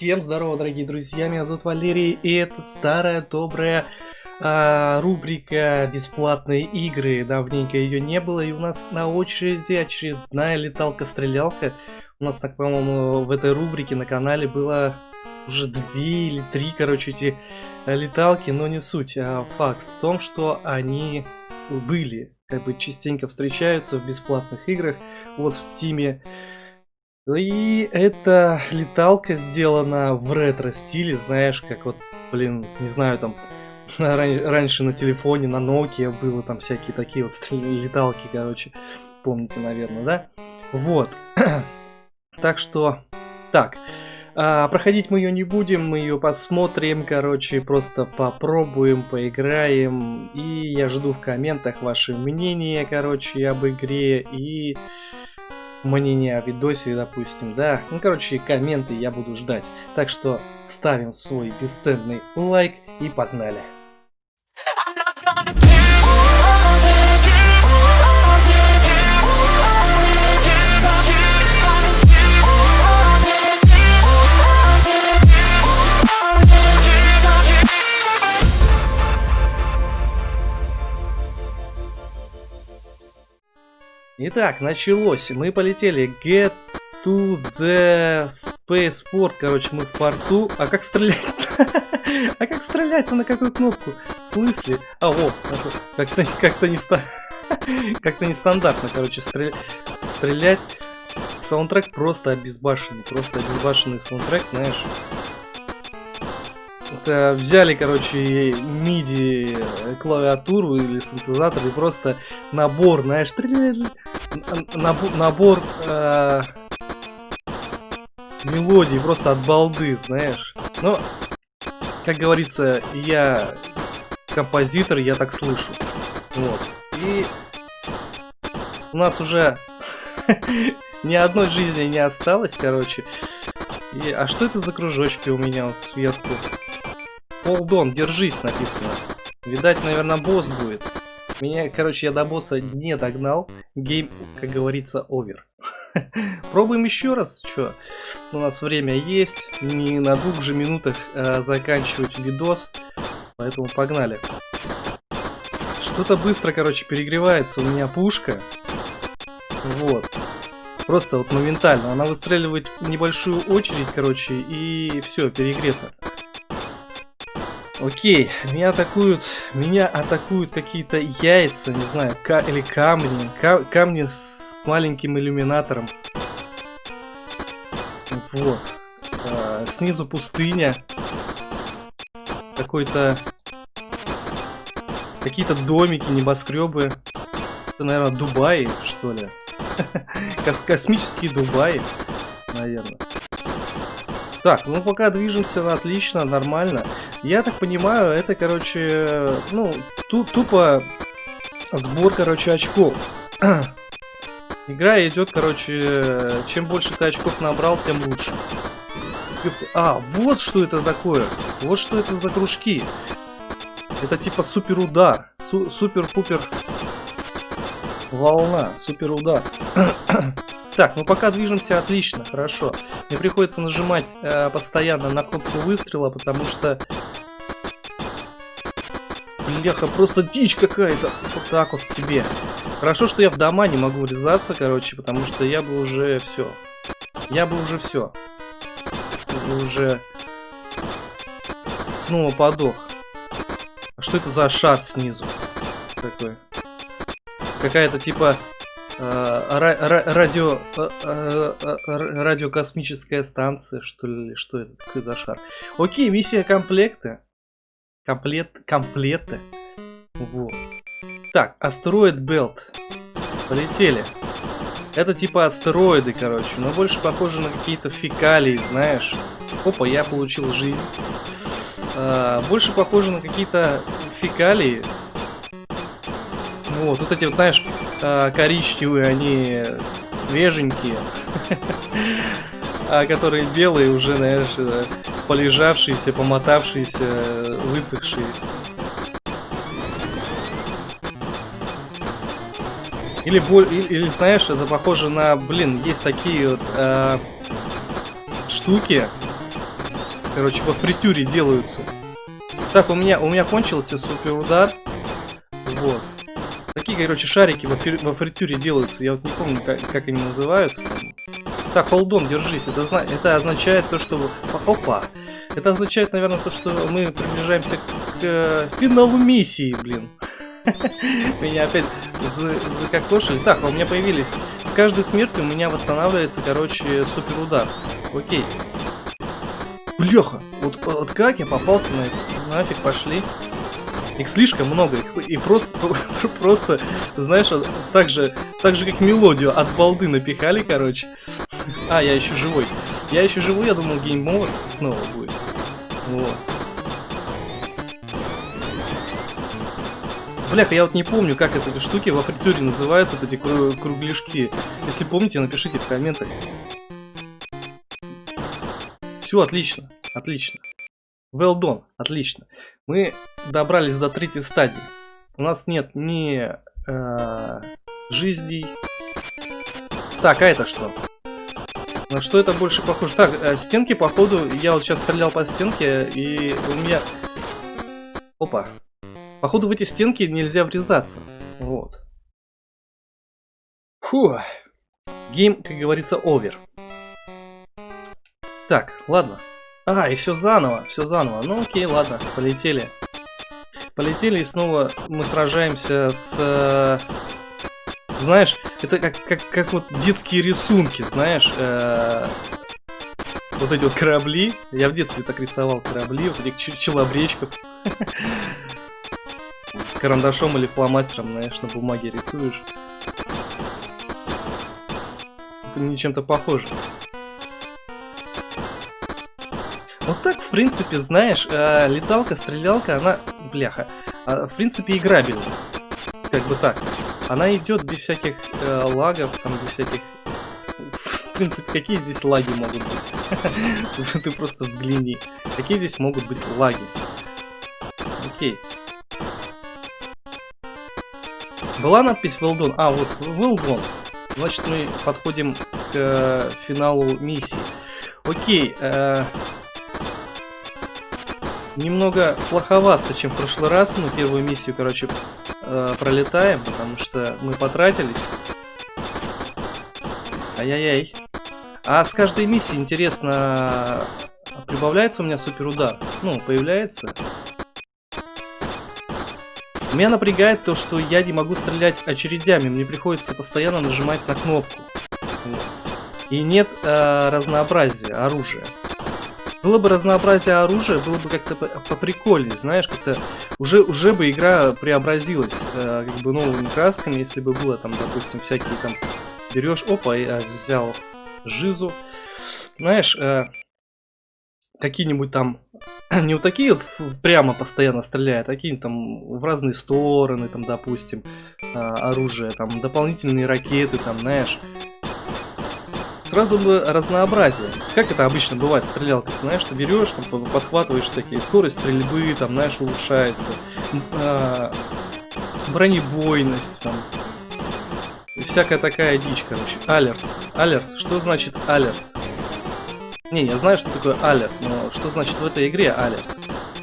Всем здорово, дорогие друзья, меня зовут Валерий, и это старая добрая а, рубрика «Бесплатные игры». Давненько ее не было, и у нас на очереди очередная леталка-стрелялка. У нас, так, по-моему, в этой рубрике на канале было уже две или три, короче, эти леталки, но не суть. А факт в том, что они были, как бы частенько встречаются в бесплатных играх. Вот в стиме и эта леталка сделана в ретро-стиле, знаешь, как вот, блин, не знаю, там, раньше на телефоне, на Nokia было там всякие такие вот леталки, короче, помните, наверное, да? Вот. так что, так, а, проходить мы ее не будем, мы ее посмотрим, короче, просто попробуем, поиграем, и я жду в комментах ваше мнение, короче, об игре, и мнение о видосе, допустим, да. Ну, короче, комменты я буду ждать. Так что ставим свой бесценный лайк и погнали. Итак, началось. Мы полетели. Get to the spaceport. Короче, мы в порту. А как стрелять? а как стрелять-то на какую кнопку? В смысле? А, вот. Как-то как не как-то нестандартно, короче, стрелять. Стрелять. Саундтрек просто обезбашенный. Просто обезбашенный саундтрек, знаешь. Это взяли, короче, MIDI клавиатуру или синтезатор и просто набор, знаешь, набор, набор э, мелодий просто от балды, знаешь. Но, как говорится, я композитор, я так слышу. Вот. И у нас уже ни одной жизни не осталось, короче. И, а что это за кружочки у меня вот сверху? Hold держись написано. Видать, наверное, босс будет. Меня, короче, я до босса не догнал. Гейм, как говорится, овер. Пробуем еще раз. Что? У нас время есть. Не на двух же минутах а, заканчивать видос. Поэтому погнали. Что-то быстро, короче, перегревается. У меня пушка. Вот. Просто вот моментально. Она выстреливает небольшую очередь, короче, и все, перегрето. Окей, меня атакуют, меня атакуют какие-то яйца, не знаю, ка или камни, ка камни с маленьким иллюминатором. Вот. А, снизу пустыня. Какой-то... Какие-то домики, небоскребы. Это, наверное, Дубай, что ли. Кос космические Дубаи, наверное. Так, ну пока движемся отлично, нормально. Я так понимаю, это, короче, ну, ту тупо сбор, короче, очков. Игра идет, короче, чем больше ты очков набрал, тем лучше. А, вот что это такое. Вот что это за кружки. Это типа супер удар. Су супер-пупер волна. Супер удар. Так, ну пока движемся отлично, хорошо. Мне приходится нажимать э, постоянно на кнопку выстрела, потому что Бляха, просто дичь какая-то. Вот так вот тебе. Хорошо, что я в дома не могу врезаться, короче, потому что я бы уже все. Я бы уже все. Уже снова подох. А что это за шар снизу? Такой. Какая-то типа радио э, э, э, радиокосмическая станция, что ли, что это, за шар. Окей, миссия комплекта комплект, комплеты. Вот. Так, астероид Белт. Полетели. Это типа астероиды, короче, но больше похоже на какие-то фекалии, знаешь. Опа, я получил жизнь. А, больше похоже на какие-то фекалии. Вот, вот эти вот, знаешь, а, коричневые, они свеженькие. А которые белые уже, знаешь, э, полежавшиеся, помотавшиеся, высохшие. Или, или, или знаешь, это похоже на, блин, есть такие вот э, штуки, короче, во фритюре делаются. Так, у меня, у меня кончился супер удар. Короче, шарики во, фри, во фритюре делаются. Я вот не помню, как, как они называются. Так, холдон, держись. Это, это означает то, что... Опа! Это означает, наверное, то, что мы приближаемся к э, финалу миссии, блин. Меня опять закокошили. Так, а у меня появились... С каждой смертью у меня восстанавливается, короче, супер удар. Окей. Бляха, вот, вот как я попался на это? Нафиг пошли. Их слишком много, их, и просто, просто, знаешь, так же, так же, как мелодию от балды напихали, короче. А, я еще живой. Я еще живу, я думал, гейм снова будет. Вот. Бляха, я вот не помню, как эти штуки во фритюре называются, вот эти кругляшки. Если помните, напишите в комментах. Все, отлично, отлично. Well done, отлично. Мы добрались до третьей стадии. У нас нет ни э, жизней. Так, а это что? На что это больше похоже? Так, э, стенки, походу, я вот сейчас стрелял по стенке, и у меня... Опа. Походу, в эти стенки нельзя врезаться. Вот. Фу. Гейм, как говорится, овер. Так, ладно. А, и все заново, все заново. Ну окей, ладно, полетели. Полетели, и снова мы сражаемся с знаешь, это как, как, как вот детские рисунки, знаешь, э, вот эти вот корабли. Я в детстве так рисовал корабли, вот этих челобречков. Карандашом или фломастером, знаешь, на бумаге рисуешь. Это не чем-то похоже. Вот так, в принципе, знаешь, э, леталка, стрелялка, она, бляха, э, в принципе, играбельна. Как бы так. Она идет без всяких э, лагов, там без всяких... В принципе, какие здесь лаги могут быть? Ты просто взгляни. Какие здесь могут быть лаги? Окей. Была надпись well done. А, вот well done. Значит, мы подходим к э, финалу миссии. Окей. Э, немного плоховасто, чем в прошлый раз. Мы первую миссию, короче, э, пролетаем, потому что мы потратились. Ай-яй-яй. А с каждой миссии, интересно, прибавляется у меня супер удар? Ну, появляется? Меня напрягает то, что я не могу стрелять очередями, мне приходится постоянно нажимать на кнопку. И нет э, разнообразия оружия. Было бы разнообразие оружия, было бы как-то поприкольнее, знаешь, как-то уже, уже бы игра преобразилась э, как бы новыми красками, если бы было там, допустим, всякие там берешь, опа, я взял жизу, знаешь, э, какие-нибудь там, не вот такие вот прямо постоянно стреляют, а какие-нибудь там в разные стороны, там, допустим, э, оружие, там, дополнительные ракеты, там, знаешь, сразу бы разнообразие. Как это обычно бывает, стрелял, как знаешь, ты берешь, там, подхватываешь всякие, скорость стрельбы, там, знаешь, улучшается, э, бронебойность, там, и всякая такая дичь, короче. Алерт. Алерт. Что значит алерт? Не, я знаю, что такое алерт, но что значит в этой игре алерт?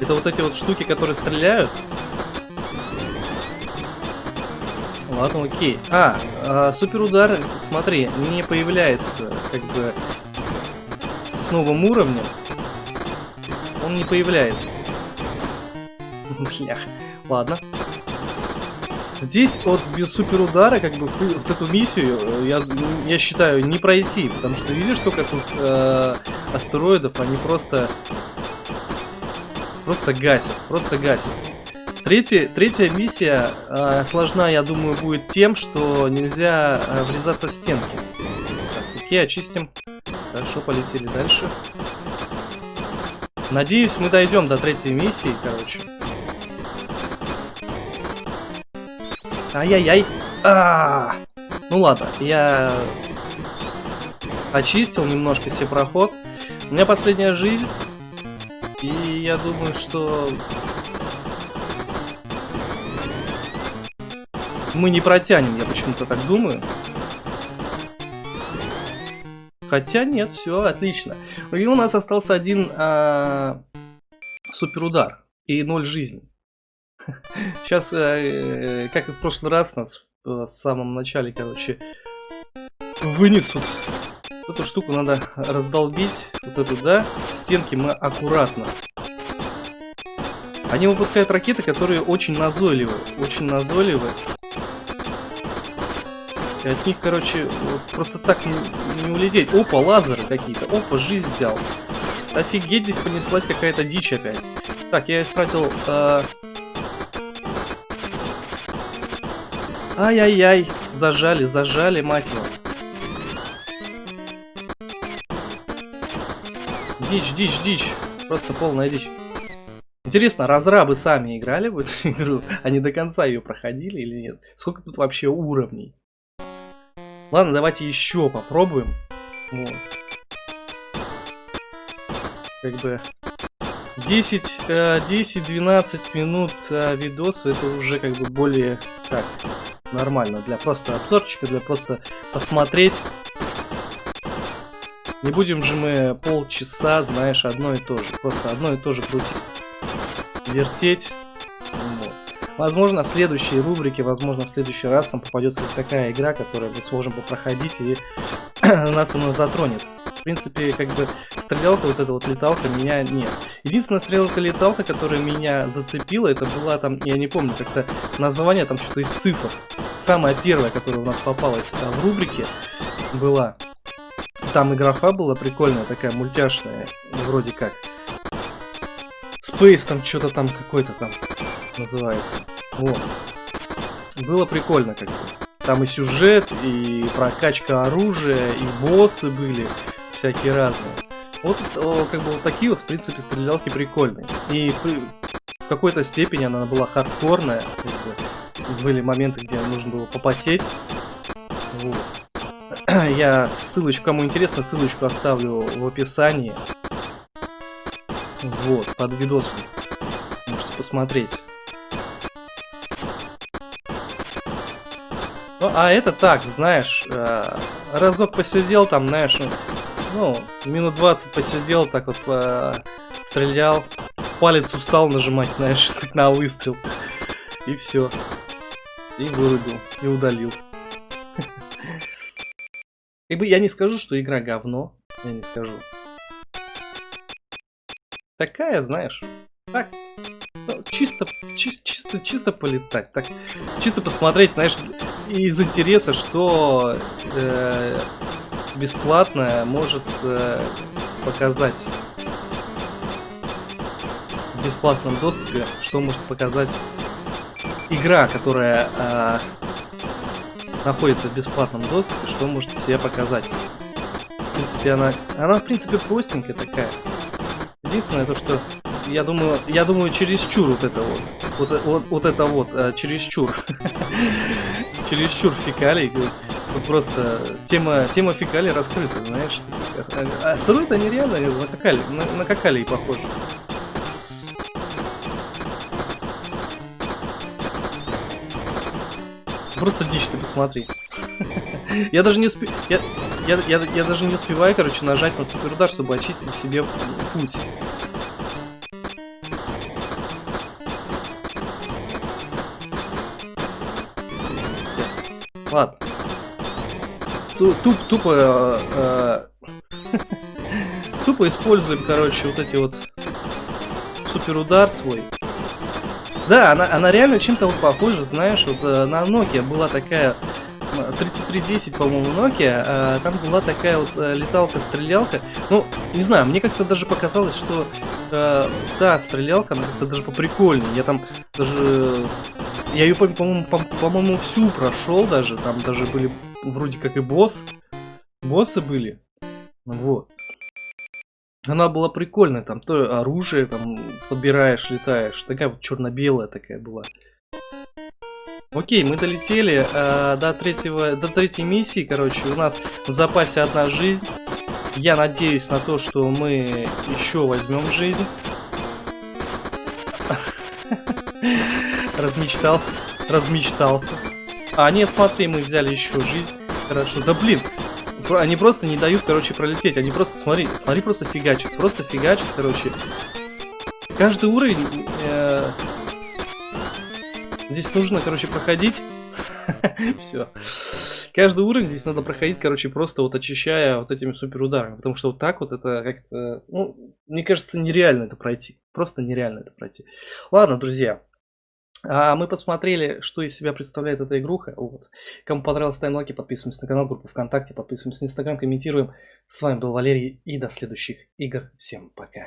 Это вот эти вот штуки, которые стреляют, Ладно, окей. А, а супер удар, смотри, не появляется как бы с новым уровнем. Он не появляется. Блях. Ладно. Здесь вот без супер удара, как бы, вот эту миссию, э, я, я считаю, не пройти. Потому что видишь, сколько тут э, астероидов, они просто... Просто гасят, просто гасят. Третья, третья миссия э, сложна, я думаю, будет тем, что нельзя э, врезаться в стенки. Так, окей, очистим. Хорошо, полетели дальше. Надеюсь, мы дойдем до третьей миссии, короче. Ай-яй-яй. А, -а, а Ну ладно, я очистил немножко себе проход. У меня последняя жизнь. И я думаю, что мы не протянем, я почему-то так думаю. Хотя нет, все отлично. И у нас остался один а, суперудар и ноль жизни. Сейчас, э, как и в прошлый раз, нас в самом начале, короче, вынесут. Эту штуку надо раздолбить. Вот эту, да? Стенки мы аккуратно. Они выпускают ракеты, которые очень назойливы. Очень назойливы. И от них, короче, просто так не, не улететь. Опа, лазеры какие-то. Опа, жизнь взял. Офигеть, здесь понеслась какая-то дичь опять. Так, я истратил... Э... Ай-яй-яй. Зажали, зажали, мать его. Дичь, дичь, дичь. Просто полная дичь. Интересно, разрабы сами играли в эту игру? Они до конца ее проходили или нет? Сколько тут вообще уровней? Ладно, давайте еще попробуем. Вот. Как бы 10-12 э, минут э, видоса это уже как бы более так нормально для просто обзорчика, для просто посмотреть. Не будем же мы полчаса, знаешь, одно и то же. Просто одно и то же крутить. Вертеть. Возможно, в следующей рубрике, возможно, в следующий раз нам попадется такая игра, которую мы сможем попроходить и нас она затронет. В принципе, как бы стрелялка, вот эта вот леталка меня нет. Единственная стрелялка-леталка, которая меня зацепила, это была там, я не помню, как-то название там что-то из цифр. Самая первая, которая у нас попалась а, в рубрике, была. Там и графа была прикольная, такая мультяшная, вроде как. Space там что-то там какой-то там называется. Вот. Было прикольно как бы. Там и сюжет, и прокачка оружия, и боссы были всякие разные. Вот как бы вот такие вот, в принципе, стрелялки прикольные. И в какой-то степени она была хардкорная. Как бы. Были моменты, где нужно было попотеть. Вот. Я ссылочку, кому интересно, ссылочку оставлю в описании. Вот, под видосом. Можете посмотреть. Ну, а это так, знаешь, э, разок посидел там, знаешь, ну, минут 20 посидел, так вот э, стрелял, палец устал нажимать, знаешь, на выстрел. И все. И вырубил, и удалил. И бы я не скажу, что игра говно, я не скажу. Такая, знаешь, так, ну, чисто, чисто, чисто, чисто полетать, так, чисто посмотреть, знаешь, из интереса, что э, бесплатное может э, показать в бесплатном доступе, что может показать игра, которая э, находится в бесплатном доступе, что может себе показать. В принципе, она, она в принципе простенькая такая. Единственное то, что я думаю, я думаю, чересчур вот это вот. Вот, вот, вот это вот, э, чересчур. чересчур фекалий. Просто тема, тема фекалий раскрыта, знаешь. А строят они реально на какали, на, на какалий похожи. Просто дичь ты посмотри. я даже не успе... Я, я, я, я даже не успеваю, короче, нажать на суперудар, чтобы очистить себе путь. Ладно. Туп, тупо... Э, э, тупо используем, короче, вот эти вот... Суперудар свой. Да, она, она реально чем-то вот похожа, знаешь, вот э, на Nokia была такая... 3310, по-моему, Nokia, а, там была такая вот а, леталка-стрелялка. Ну, не знаю, мне как-то даже показалось, что а, та стрелялка, она как-то даже поприкольнее. Я там даже я ее, по-моему, по-моему, всю прошел даже. Там даже были вроде как и босс. Боссы были. Вот. Она была прикольная, там то оружие там подбираешь, летаешь. Такая вот черно-белая такая была. Окей, мы долетели э, до третьего, до третьей миссии, короче, у нас в запасе одна жизнь. Я надеюсь на то, что мы еще возьмем жизнь. Размечтался. Размечтался. А, нет, смотри, мы взяли еще жизнь. Хорошо. Да блин. они просто не дают, короче, пролететь. Они просто, смотри, смотри, просто фигачат. Просто фигачат, короче. Каждый уровень... Э, здесь нужно, короче, проходить. Все. Каждый уровень здесь надо проходить, короче, просто вот очищая вот этими супер ударами. Потому что вот так вот это как-то... Ну, мне кажется, нереально это пройти. Просто нереально это пройти. Ладно, друзья. А мы посмотрели, что из себя представляет эта игруха. Вот. Кому понравилось, ставим лайки, подписываемся на канал, группу ВКонтакте, подписываемся на Инстаграм, комментируем. С вами был Валерий и до следующих игр. Всем пока.